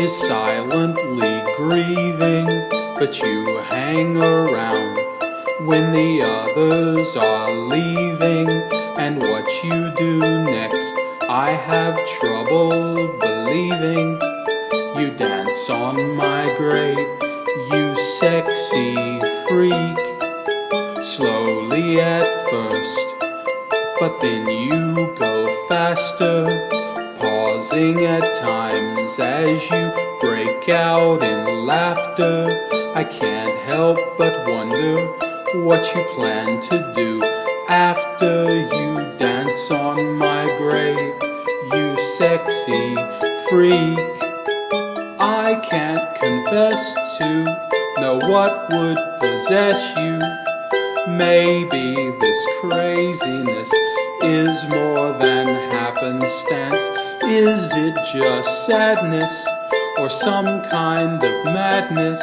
is silently grieving, but you hang around when the others are leaving. And what you do next, I have trouble believing. You dance on my grave, you sexy freak. Slowly at first, but then you go faster pausing at times as you break out in laughter. I can't help but wonder what you plan to do after you dance on my grave, you sexy freak. I can't confess to know what would possess you. Maybe this craziness is more than happenstance. Is it just sadness or some kind of madness?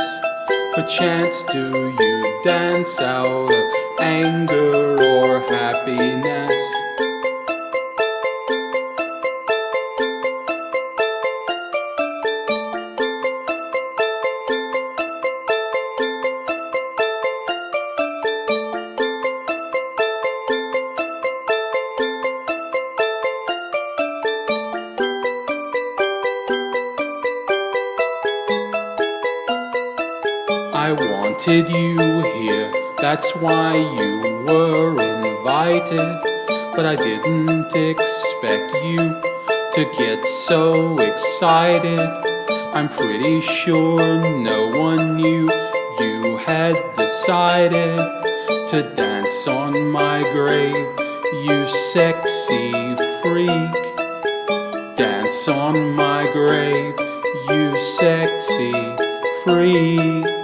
Perchance do you dance out of anger or happiness? I wanted you here, that's why you were invited. But I didn't expect you to get so excited. I'm pretty sure no one knew you had decided to dance on my grave, you sexy freak. Dance on my grave, you sexy freak.